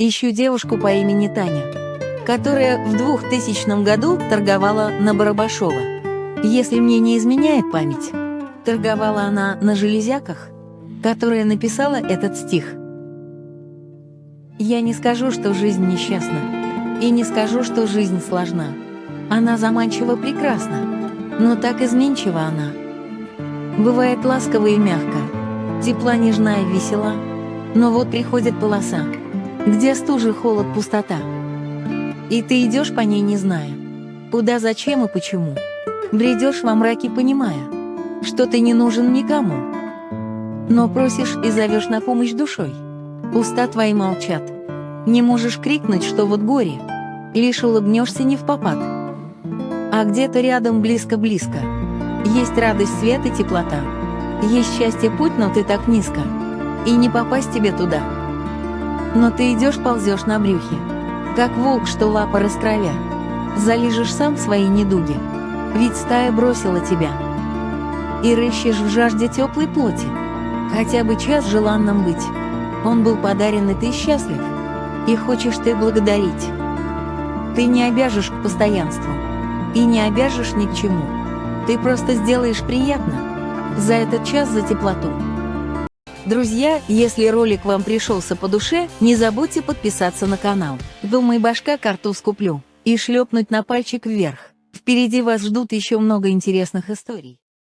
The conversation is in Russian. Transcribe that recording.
Ищу девушку по имени Таня, которая в 2000 году торговала на Барабашова. Если мне не изменяет память, торговала она на железяках, которая написала этот стих. Я не скажу, что жизнь несчастна, и не скажу, что жизнь сложна. Она заманчиво прекрасна, но так изменчива она. Бывает ласково и мягко, тепла нежна и весела, но вот приходит полоса, где стужа, холод, пустота. И ты идешь по ней, не зная, куда, зачем и почему. Бредешь во мраке, понимая, что ты не нужен никому. Но просишь и зовешь на помощь душой. Уста твои молчат. Не можешь крикнуть, что вот горе. Лишь улыбнешься не в попад. А где-то рядом близко-близко. Есть радость, свет и теплота. Есть счастье путь, но ты так низко. И не попасть тебе туда. Но ты идешь, ползешь на брюхе, как волк, что лапа раскровя. Залижешь сам свои недуги, ведь стая бросила тебя. И рыщешь в жажде теплой плоти, хотя бы час желанным быть. Он был подарен, и ты счастлив, и хочешь ты благодарить. Ты не обяжешь к постоянству, и не обяжешь ни к чему. Ты просто сделаешь приятно за этот час за теплоту. Друзья, если ролик вам пришелся по душе, не забудьте подписаться на канал. Думай, башка картуз куплю. И шлепнуть на пальчик вверх. Впереди вас ждут еще много интересных историй.